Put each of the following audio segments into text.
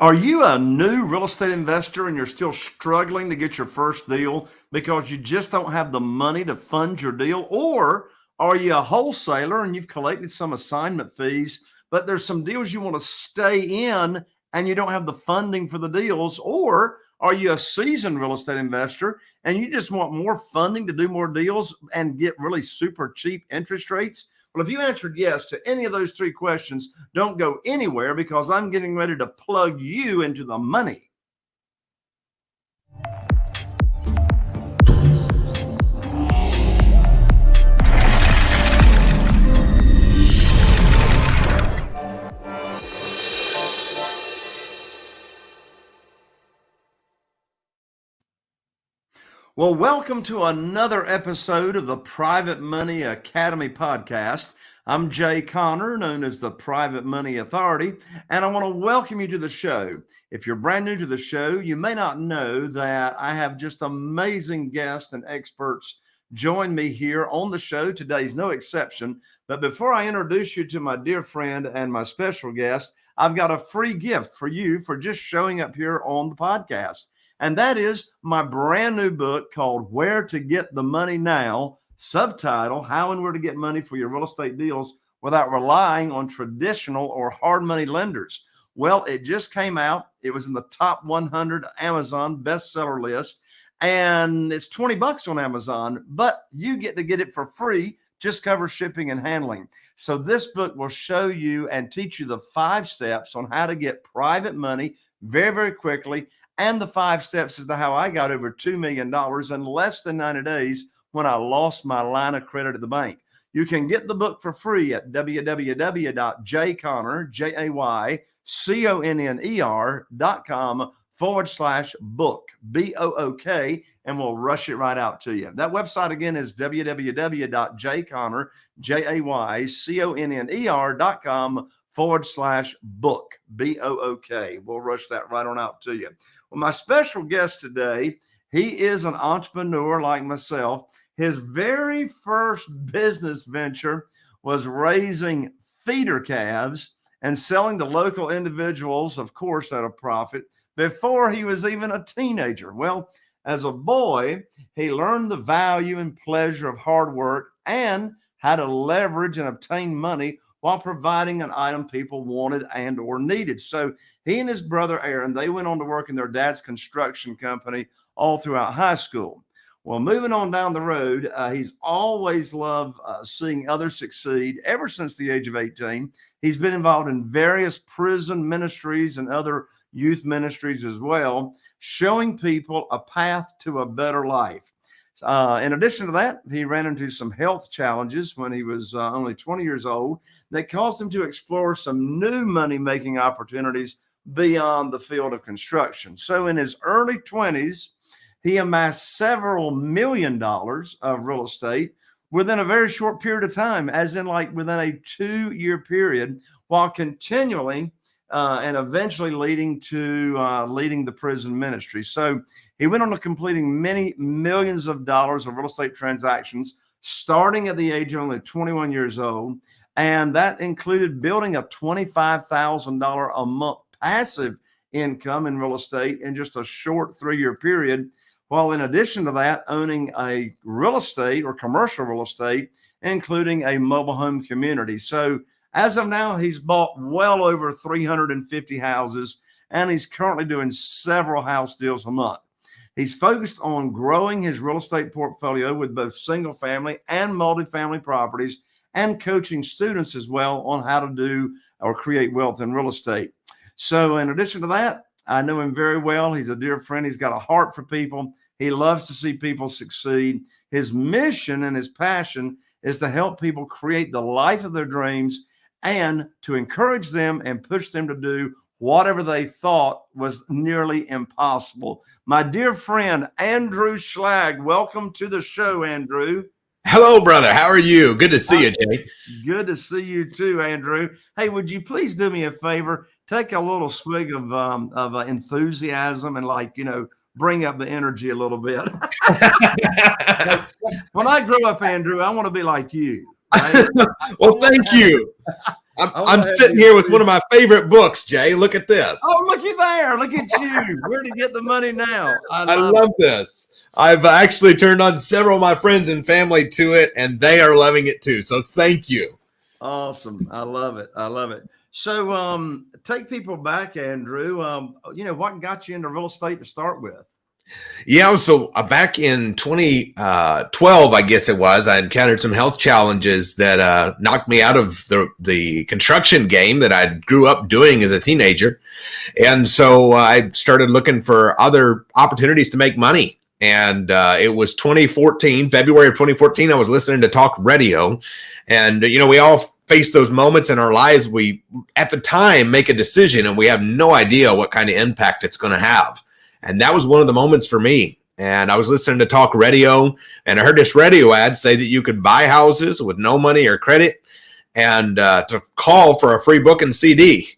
Are you a new real estate investor and you're still struggling to get your first deal because you just don't have the money to fund your deal? Or are you a wholesaler and you've collected some assignment fees, but there's some deals you want to stay in and you don't have the funding for the deals? Or are you a seasoned real estate investor and you just want more funding to do more deals and get really super cheap interest rates? Well, if you answered yes to any of those three questions, don't go anywhere because I'm getting ready to plug you into the money. Well, welcome to another episode of the Private Money Academy podcast. I'm Jay Conner, known as the Private Money Authority, and I want to welcome you to the show. If you're brand new to the show, you may not know that I have just amazing guests and experts join me here on the show. Today's no exception. But before I introduce you to my dear friend and my special guest, I've got a free gift for you for just showing up here on the podcast and that is my brand new book called Where to Get the Money Now, subtitle How and Where to Get Money for Your Real Estate Deals Without Relying on Traditional or Hard Money Lenders. Well, it just came out. It was in the top 100 Amazon bestseller list, and it's 20 bucks on Amazon, but you get to get it for free. Just cover shipping and handling. So this book will show you and teach you the five steps on how to get private money very, very quickly and the five steps is to how I got over $2 million in less than 90 days when I lost my line of credit at the bank. You can get the book for free at www.jayconner, J-A-Y-C-O-N-N-E-R dot com forward slash book, B-O-O-K, and we'll rush it right out to you. That website again is www.jayconner, J-A-Y-C-O-N-N-E-R dot com forward slash book, B O O K. We'll rush that right on out to you. Well, my special guest today, he is an entrepreneur like myself. His very first business venture was raising feeder calves and selling to local individuals, of course, at a profit before he was even a teenager. Well, as a boy, he learned the value and pleasure of hard work and how to leverage and obtain money while providing an item people wanted and or needed. So he and his brother Aaron, they went on to work in their dad's construction company all throughout high school. Well, moving on down the road, uh, he's always loved uh, seeing others succeed ever since the age of 18. He's been involved in various prison ministries and other youth ministries as well, showing people a path to a better life. Uh, in addition to that, he ran into some health challenges when he was uh, only 20 years old that caused him to explore some new money making opportunities beyond the field of construction. So in his early 20s, he amassed several million dollars of real estate within a very short period of time, as in like within a two year period, while continually uh, and eventually leading to uh, leading the prison ministry. So he went on to completing many millions of dollars of real estate transactions, starting at the age of only 21 years old. And that included building a $25,000 a month passive income in real estate in just a short three year period. While in addition to that, owning a real estate or commercial real estate, including a mobile home community. So as of now, he's bought well over 350 houses and he's currently doing several house deals a month. He's focused on growing his real estate portfolio with both single family and multifamily properties and coaching students as well on how to do or create wealth in real estate. So in addition to that, I know him very well. He's a dear friend. He's got a heart for people. He loves to see people succeed. His mission and his passion is to help people create the life of their dreams and to encourage them and push them to do whatever they thought was nearly impossible. My dear friend, Andrew Schlag, welcome to the show, Andrew. Hello, brother. How are you? Good to see you, Jay. Good to see you too, Andrew. Hey, would you please do me a favor? Take a little swig of um, of uh, enthusiasm and like you know bring up the energy a little bit. when I grow up, Andrew, I want to be like you. Right? well, thank you. I'm, I'm sitting here with one of my favorite books, Jay. Look at this. Oh, looky there. Look at you. Where to get the money now? I love, I love this. I've actually turned on several of my friends and family to it, and they are loving it too. So thank you. Awesome. I love it. I love it. So um, take people back, Andrew. Um, you know, what got you into real estate to start with? Yeah, so uh, back in 2012, uh, I guess it was, I encountered some health challenges that uh, knocked me out of the, the construction game that I grew up doing as a teenager. And so uh, I started looking for other opportunities to make money. And uh, it was 2014, February of 2014. I was listening to talk radio. And, you know, we all face those moments in our lives. We, at the time, make a decision and we have no idea what kind of impact it's going to have. And that was one of the moments for me. And I was listening to talk radio and I heard this radio ad say that you could buy houses with no money or credit and uh, to call for a free book and CD.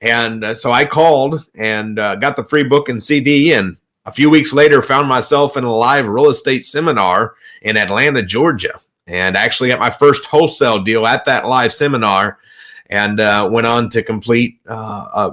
And uh, so I called and uh, got the free book and CD. And a few weeks later, found myself in a live real estate seminar in Atlanta, Georgia. And actually got my first wholesale deal at that live seminar and uh, went on to complete uh,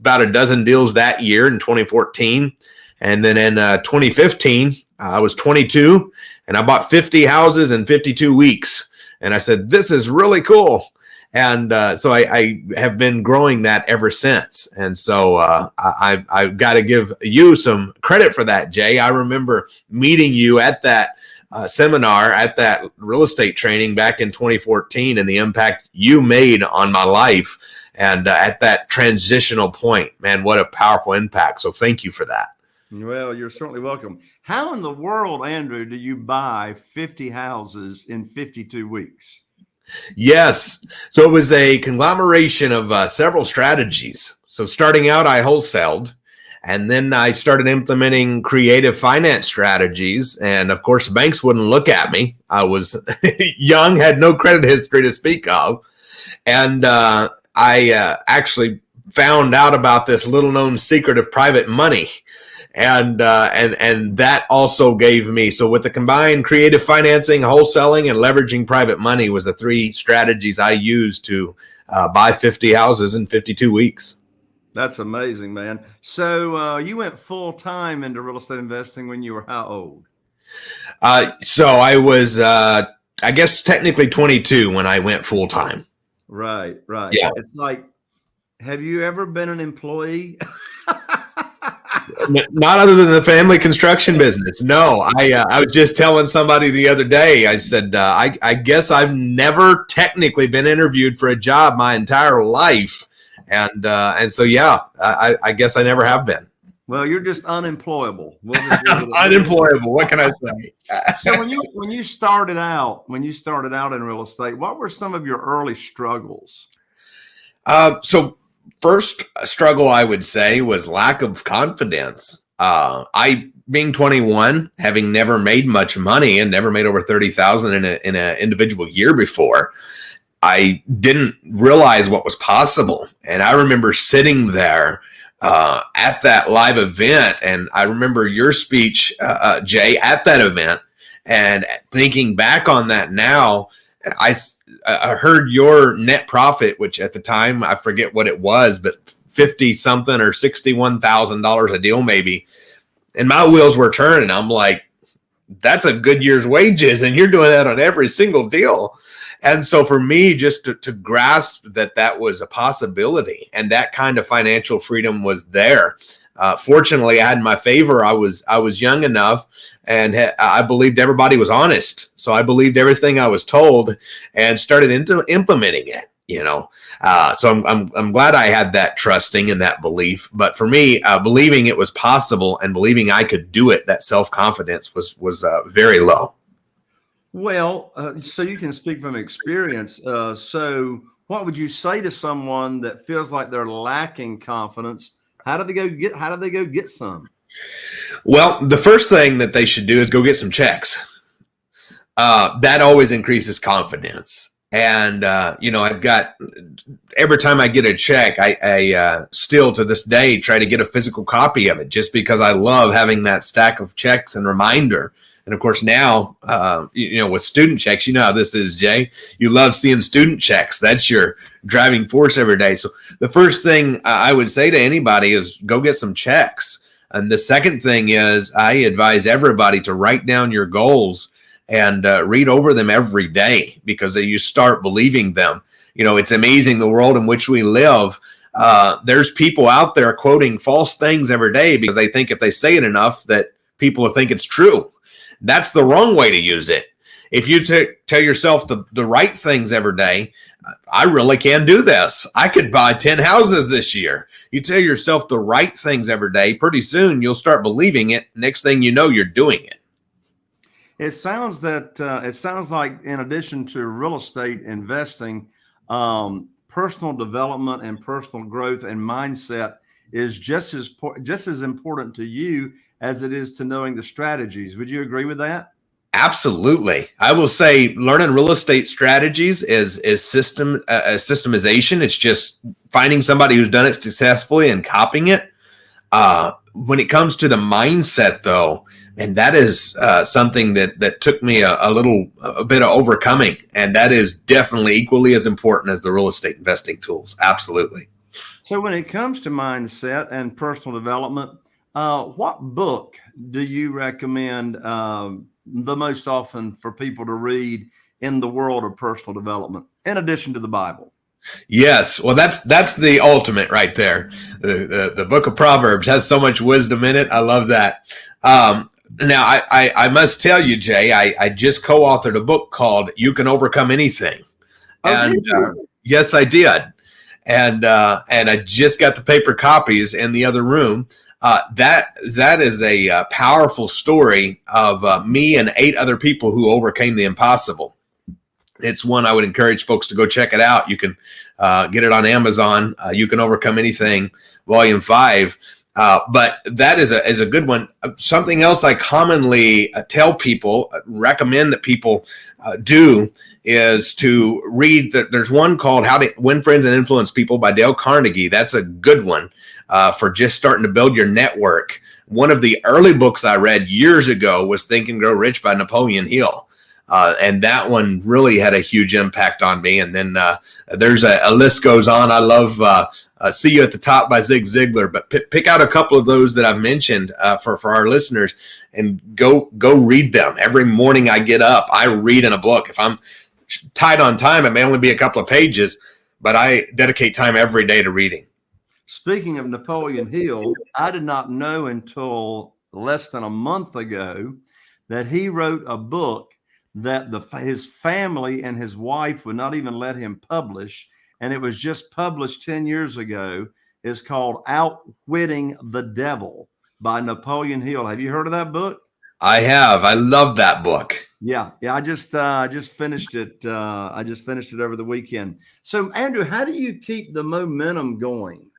about a dozen deals that year in 2014. And then in uh, 2015, I was 22 and I bought 50 houses in 52 weeks. And I said, this is really cool. And uh, so I, I, have been growing that ever since. And so uh, I, I've got to give you some credit for that, Jay. I remember meeting you at that uh, seminar at that real estate training back in 2014 and the impact you made on my life and uh, at that transitional point, man, what a powerful impact. So thank you for that. Well, you're certainly welcome. How in the world, Andrew, do you buy 50 houses in 52 weeks? Yes. So it was a conglomeration of uh, several strategies. So starting out, I wholesaled. And then I started implementing creative finance strategies. And of course, banks wouldn't look at me. I was young, had no credit history to speak of. And uh, I uh, actually found out about this little known secret of private money. And uh, and and that also gave me so with the combined creative financing, wholesaling, and leveraging private money was the three strategies I used to uh, buy 50 houses in 52 weeks. That's amazing, man. So uh, you went full time into real estate investing when you were how old? Uh, so I was, uh, I guess, technically 22 when I went full time. Right, right. Yeah. It's like, have you ever been an employee? Not other than the family construction business. No, I uh, I was just telling somebody the other day. I said uh, I I guess I've never technically been interviewed for a job my entire life, and uh, and so yeah, I I guess I never have been. Well, you're just unemployable. We'll unemployable. What can I say? so when you when you started out, when you started out in real estate, what were some of your early struggles? Uh, so first struggle I would say was lack of confidence. Uh, I being 21, having never made much money and never made over 30,000 in a in an individual year before, I didn't realize what was possible. And I remember sitting there uh, at that live event. And I remember your speech, uh, uh, Jay, at that event. And thinking back on that now, I, I heard your net profit, which at the time I forget what it was, but 50 something or $61,000 a deal, maybe. And my wheels were turning. I'm like, that's a good year's wages. And you're doing that on every single deal. And so for me, just to, to grasp that that was a possibility and that kind of financial freedom was there. Uh, fortunately, I had my favor. I was I was young enough, and I believed everybody was honest. So I believed everything I was told, and started into implementing it. You know, uh, so I'm, I'm I'm glad I had that trusting and that belief. But for me, uh, believing it was possible and believing I could do it, that self confidence was was uh, very low. Well, uh, so you can speak from experience. Uh, so, what would you say to someone that feels like they're lacking confidence? How do they go get? How do they go get some? Well, the first thing that they should do is go get some checks. Uh, that always increases confidence. And uh, you know, I've got every time I get a check, I, I uh, still to this day try to get a physical copy of it, just because I love having that stack of checks and reminder And of course, now, uh, you know, with student checks, you know how this is, Jay. You love seeing student checks. That's your driving force every day. So the first thing I would say to anybody is go get some checks. And the second thing is I advise everybody to write down your goals and uh, read over them every day because you start believing them. You know, it's amazing the world in which we live. Uh, there's people out there quoting false things every day because they think if they say it enough that people will think it's true. That's the wrong way to use it. If you t- tell yourself the, the right things every day, I really can do this. I could buy 10 houses this year. You tell yourself the right things every day, pretty soon you'll start believing it. Next thing you know, you're doing it. It sounds that uh, it sounds like in addition to real estate investing, um, personal development and personal growth and mindset is just as just as important to you as it is to knowing the strategies. Would you agree with that? Absolutely. I will say learning real estate strategies is is system uh, systemization. It's just finding somebody who's done it successfully and copying it. Uh, when it comes to the mindset though, and that is uh, something that that took me a, a, little a bit of overcoming and that is definitely equally as important as the real estate investing tools absolutely so when it comes to mindset and personal development uh, what book do you recommend um, the most often for people to read in the world of personal development in addition to the bible Yes, well, that's that's the ultimate right there. The, the, the book of Proverbs has so much wisdom in it. I love that. Um, now, I, I, I must tell you, Jay, I, I just co-authored a book called "You Can Overcome Anything," oh, and uh, yes, I did, and uh, and I just got the paper copies in the other room. Uh, that that is a uh, powerful story of uh, me and eight other people who overcame the impossible. It's one I would encourage folks to go check it out. You can uh, get it on Amazon. Uh, you can overcome anything, Volume Five. Uh, but that is a is a good one. Something else I commonly tell people, recommend that people do is to read that there's one called How to Win Friends and Influence People by Dale Carnegie. That's a good one uh, for just starting to build your network. One of the early books I read years ago was Think and Grow Rich by Napoleon Hill. Uh, and that one really had a huge impact on me. And then uh, there's a, a, list goes on. I love uh, uh "See You at the Top" by Zig Ziglar, but p- pick out a couple of those that I've mentioned uh, for for our listeners and go go read them. Every morning I get up, I read in a book. If I'm tight on time, it may only be a couple of pages, but I dedicate time every day to reading. Speaking of Napoleon Hill, I did not know until less than a month ago that he wrote a book that the his family and his wife would not even let him publish and it was just published 10 years ago. Is called outwitting the devil by napoleon hill. Have you heard of that book? I have. I love that book. Yeah yeah i just uh i just finished it uh i just finished it over the weekend. So andrew how do you keep the momentum going?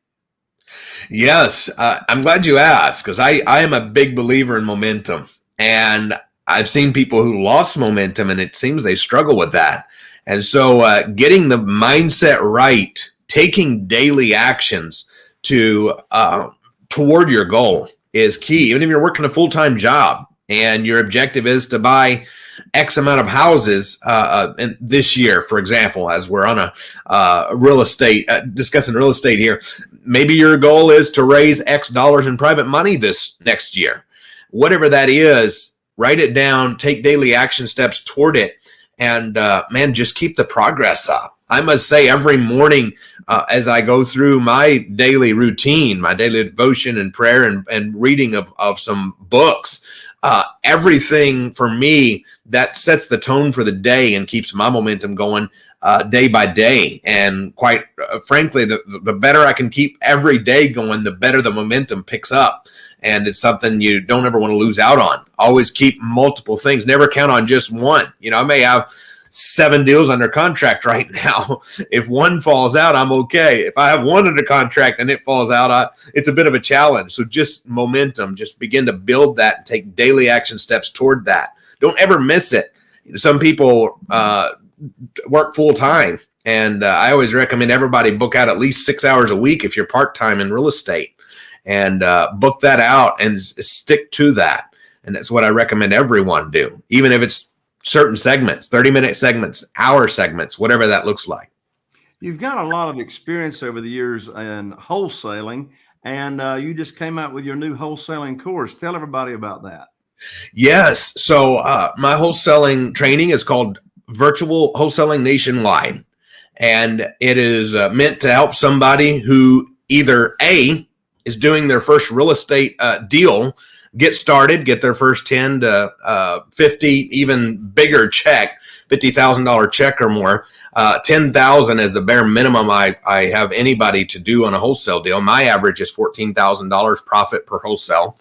Yes, uh, I'm glad you asked because I, I am a big believer in momentum. And I've seen people who lost momentum and it seems they struggle with that. And so uh, getting the mindset right, taking daily actions to uh, toward your goal is key. Even if you're working a full-time job and your objective is to buy X amount of houses uh, uh, this year, for example, as we're on a uh, real estate uh, discussing real estate here. Maybe your goal is to raise X dollars in private money this next year. Whatever that is, write it down, take daily action steps toward it, and uh, man, just keep the progress up. I must say, every morning uh, as I go through my daily routine, my daily devotion and prayer and, and reading of, of some books, uh, everything for me that sets the tone for the day and keeps my momentum going uh, day by day. And quite uh, frankly, the, the better I can keep every day going, the better the momentum picks up. And it's something you don't ever want to lose out on. Always keep multiple things. Never count on just one. You know, I may have seven deals under contract right now. If one falls out, I'm okay. If I have one under contract and it falls out, I, it's a bit of a challenge. So just momentum, just begin to build that and take daily action steps toward that. Don't ever miss it. Some people uh, work full time. And uh, I always recommend everybody book out at least six hours a week if you're part time in real estate and uh, book that out and stick to that And that's what I recommend everyone do, even if it's certain segments, 30 minute segments, hour segments, whatever that looks like. You've got a lot of experience over the years in wholesaling, and uh, you just came out with your new wholesaling course. Tell everybody about that. Yes. So uh, my wholesaling training is called Virtual Wholesaling Nationwide, and it is uh, meant to help somebody who either A is doing their first real estate uh, deal get started, get their first 10 to uh, 50, even bigger check, $50,000 check or more. Uh, 10,000 is the bare minimum I, I have anybody to do on a wholesale deal. My average is $14,000 profit per wholesale.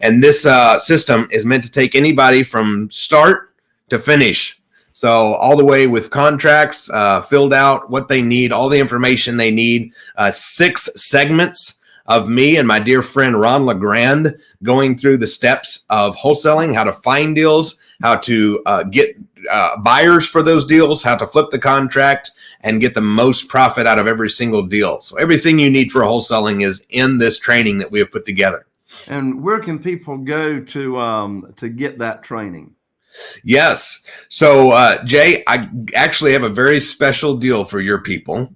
And this uh, system is meant to take anybody from start to finish. So all the way with contracts uh, filled out, what they need, all the information they need, uh, six segments of me and my dear friend Ron LeGrand going through the steps of wholesaling, how to find deals, how to uh, get uh, buyers for those deals, how to flip the contract, and get the most profit out of every single deal. So everything you need for wholesaling is in this training that we have put together. And where can people go to um, to get that training? Yes. So, uh, Jay, I actually have a very special deal for your people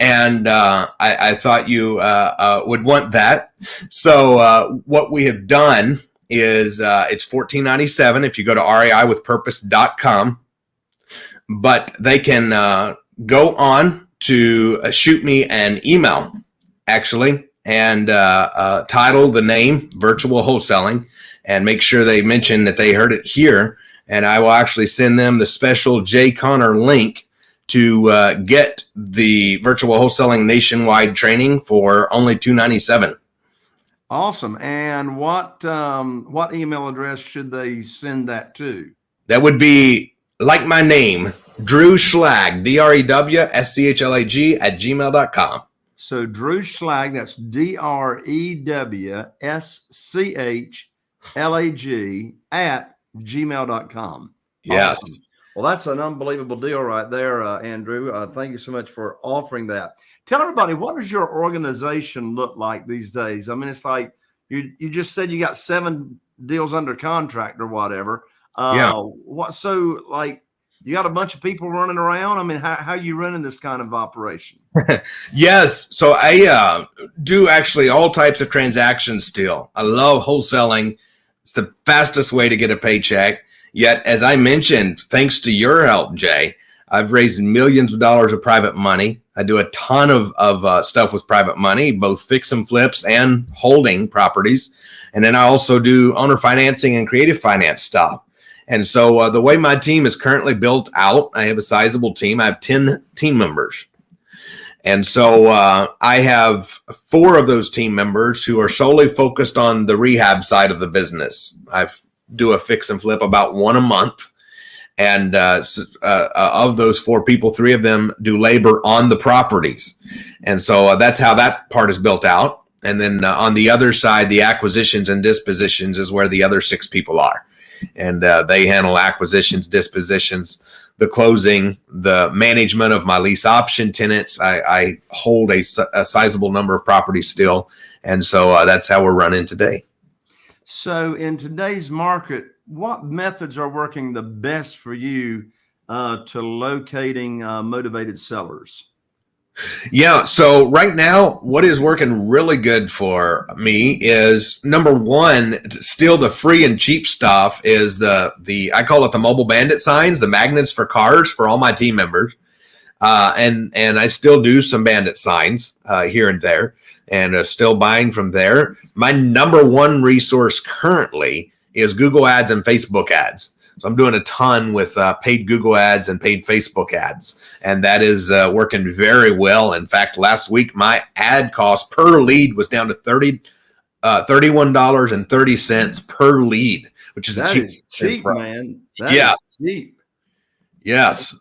and uh, I, I, thought you uh, uh, would want that. So uh, what we have done is uh, it's fourteen ninety seven if you go to reiwithpurpose.com, but they can uh, go on to shoot me an email actually and title the name virtual wholesaling and make sure they mention that they heard it here and I will actually send them the special Jay Conner link to uh, get the virtual wholesaling nationwide training for only 297 awesome. And what um, what email address should they send that to? That would be like my name drew schlag d-r-e-w-s-c-h-l-a-g at gmail.com so drew schlag that's d-r-e-w-s-c-h-l-a-g at gmail.com yes. Awesome. Well, that's an unbelievable deal right there, uh, Andrew. Uh, thank you so much for offering that. Tell everybody what does your organization look like these days? I mean, it's like you you just said you got seven deals under contract or whatever. Uh, yeah. What so like you got a bunch of people running around? I mean, how how you running this kind of operation? yes. So I uh, do actually all types of transactions still. I love wholesaling. It's the fastest way to get a paycheck. Yet, as I mentioned, thanks to your help, Jay, I've raised millions of dollars of private money. I do a ton of, of uh, stuff with private money, both fix and flips and holding properties. And then I also do owner financing and creative finance stuff. And so uh, the way my team is currently built out, I have a sizable team. I have 10 team members. And so uh, I have four of those team members who are solely focused on the rehab side of the business. I've do a fix and flip about one a month. And uh, uh, uh, of those four people, three of them do labor on the properties. And so uh, that's how that part is built out. And then uh, on the other side, the acquisitions and dispositions is where the other six people are. And uh, they handle acquisitions, dispositions, the closing, the management of my lease option tenants. I, I hold a, a, sizable number of properties still. And so that's how we're running today. So in today's market, what methods are working the best for you uh, to locating uh, motivated sellers? Yeah. So right now, what is working really good for me is number one, still the free and cheap stuff is the, the, I call it the mobile bandit signs, the magnets for cars for all my team members. Uh, and, and I still do some bandit signs uh, here and there and uh, still buying from there. My number one resource currently is Google ads and Facebook ads. So I'm doing a ton with uh, paid Google ads and paid Facebook ads, and that is uh, working very well. In fact, last week my ad cost per lead was down to 30 uh, $31.30 per lead, which is that cheap, is cheap man. That yeah. cheap. Yes.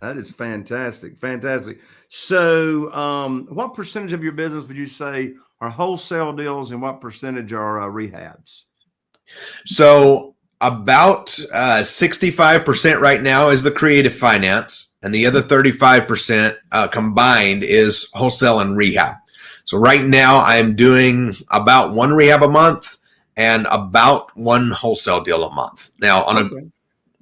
That is fantastic. Fantastic. So, um, what percentage of your business would you say are wholesale deals, and what percentage are uh, rehabs? So, about 65% uh, right now is the creative finance, and the other 35% uh, combined is wholesale and rehab. So, right now, I'm doing about one rehab a month and about one wholesale deal a month. Now, on Okay.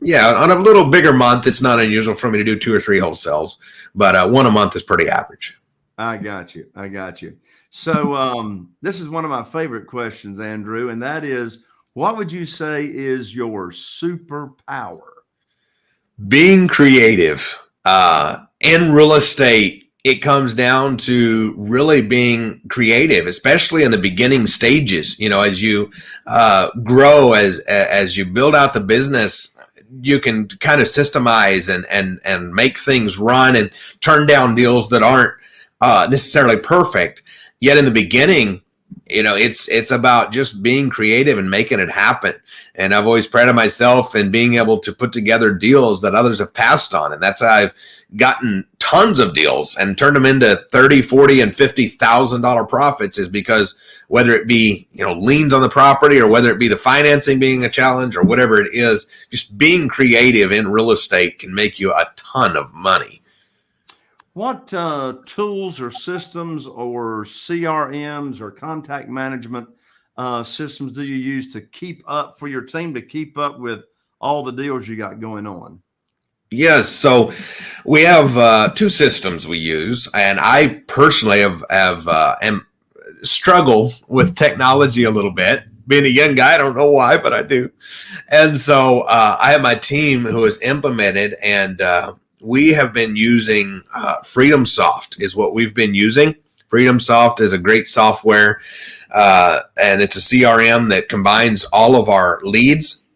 Yeah, on a little bigger month, it's not unusual for me to do two or three wholesales, but uh, one a month is pretty average. I got you. I got you. So um, this is one of my favorite questions, Andrew, and that is, what would you say is your superpower? being creative uh, in real estate it comes down to really being creative especially in the beginning stages you know as you uh, grow as as you build out the business you can kind of systemize and and and make things run and turn down deals that aren't uh, necessarily perfect. Yet in the beginning you know it's it's about just being creative and making it happen. And i've always prided myself in being able to put together deals that others have passed on. And that's how i've gotten tons of deals and turned them into 30 40 and 50 thousand dollar profits is because whether it be you know liens on the property or whether it be the financing being a challenge or whatever it is just being creative in real estate can make you a ton of money What uh, tools or systems or CRMs or contact management uh, systems do you use to keep up for your team to keep up with all the deals you got going on? Yes, so we have uh, two systems we use, and I personally have have uh, am struggle with technology a little bit. Being a young guy, I don't know why, but I do. And so uh, I have my team who has implemented, and uh, we have been using uh, Freedom Soft is what we've been using. Freedom Soft is a great software, uh, and it's a CRM that combines all of our leads,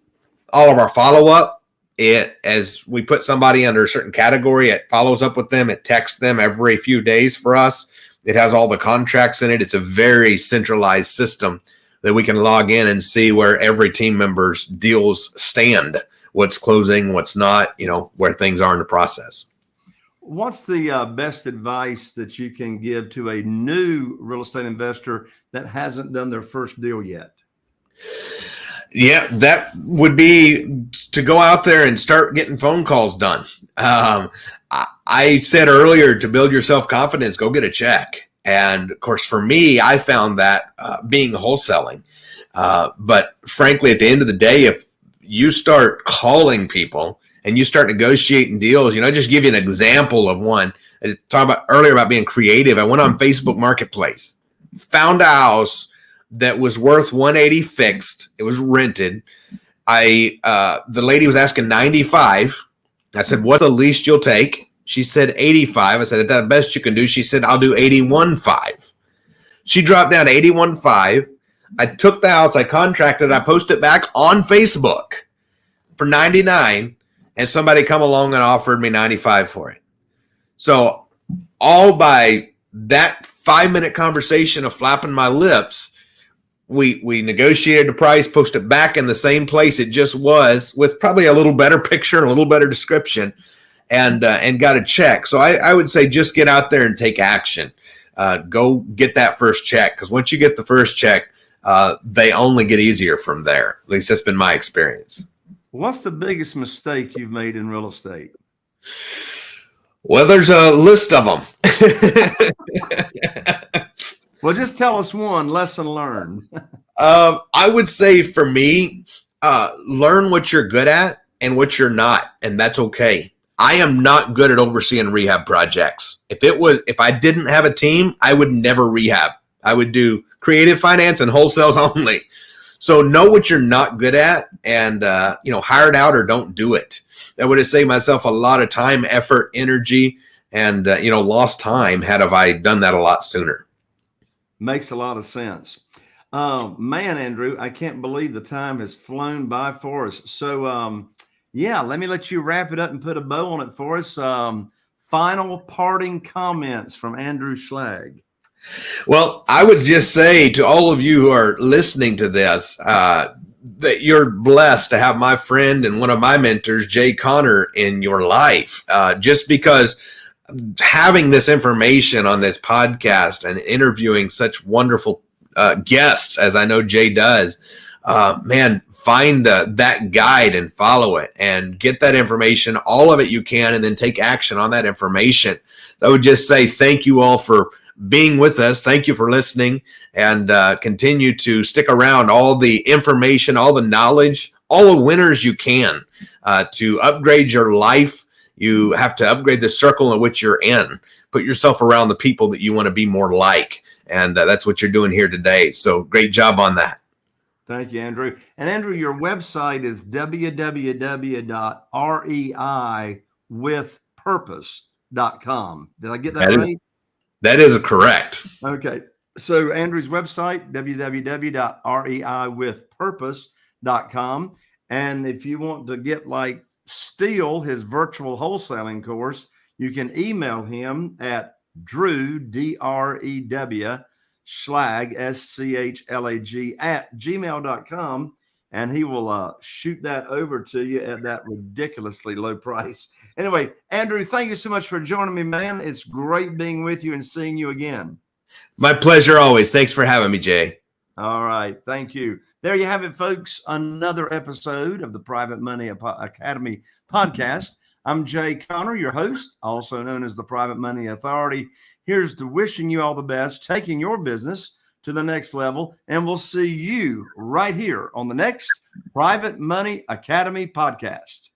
all of our follow up it as we put somebody under a certain category it follows up with them it texts them every few days for us. It has all the contracts in it. It's a very centralized system that we can log in and see where every team member's deals stand what's closing what's not you know where things are in the process What's the uh, best advice that you can give to a new real estate investor that hasn't done their first deal yet? Yeah, that would be to go out there and start getting phone calls done. Um, I, I said earlier to build your self confidence, go get a check. And of course, for me, I found that uh, being wholesaling. Uh, but frankly, at the end of the day, if you start calling people and you start negotiating deals, you know, I just give you an example of one. I talked about earlier about being creative. I went on Facebook Marketplace, found a house that was worth 180 fixed. It was rented. I uh, the lady was asking 95. I said, "What's the least you'll take?" She said 85. I said, "At the best you can do." She said, "I'll do 81.5." She dropped down to 81.5. I took the house, I contracted, I posted it back on Facebook for 99, and somebody come along and offered me 95 for it. So all by that five minute conversation of flapping my lips, we we negotiated the price, posted back in the same place it just was, with probably a little better picture and a little better description, and uh, and got a check. So I, I would say just get out there and take action. Uh, go get that first check because once you get the first check, uh, they only get easier from there. At least that's been my experience. What's the biggest mistake you've made in real estate? Well, there's a list of them. Well, just tell us one lesson learned. Um, I would say for me, uh, learn what you're good at and what you're not, and that's okay. I am not good at overseeing rehab projects. If it was, if I didn't have a team, I would never rehab. I would do creative finance and wholesales only. So know what you're not good at, and uh, you know, hire it out or don't do it. That would have saved myself a lot of time, effort, energy, and uh, you know, lost time had have I done that a lot sooner. Makes a lot of sense. Um, man, Andrew, I can't believe the time has flown by for us. So, um, yeah, let me let you wrap it up and put a bow on it for us. Um, final parting comments from Andrew Schlag. Well, I would just say to all of you who are listening to this uh, that you're blessed to have my friend and one of my mentors, Jay Conner, in your life. Uh, just because having this information on this podcast and interviewing such wonderful uh, guests, as I know Jay does, uh, man, find uh, that guide and follow it and get that information, all of it you can, and then take action on that information. I would just say thank you all for being with us. Thank you for listening and uh, continue to stick around. All the information, all the knowledge, all the winners you can uh, to upgrade your life. You have to upgrade the circle in which you're in. Put yourself around the people that you want to be more like. And uh, that's what you're doing here today. So great job on that. Thank you, Andrew. And Andrew, your website is www.reiwithpurpose.com. Did I get that, That is- right? That is correct. Okay. So Andrew's website, www.reiwithpurpose.com. And if you want to get like Steele, his virtual wholesaling course, you can email him at Drew, D R E W, Schlag, S C H L A G, at gmail.com. And he will uh, shoot that over to you at that ridiculously low price. Anyway, Andrew, thank you so much for joining me, man. It's great being with you and seeing you again. My pleasure always. Thanks for having me, Jay. All right. Thank you. There you have it, folks. Another episode of the Private Money Academy podcast. I'm Jay Conner, your host, also known as the Private Money Authority. Here's to wishing you all the best, taking your business to the next level. And we'll see you right here on the next Private Money Academy podcast.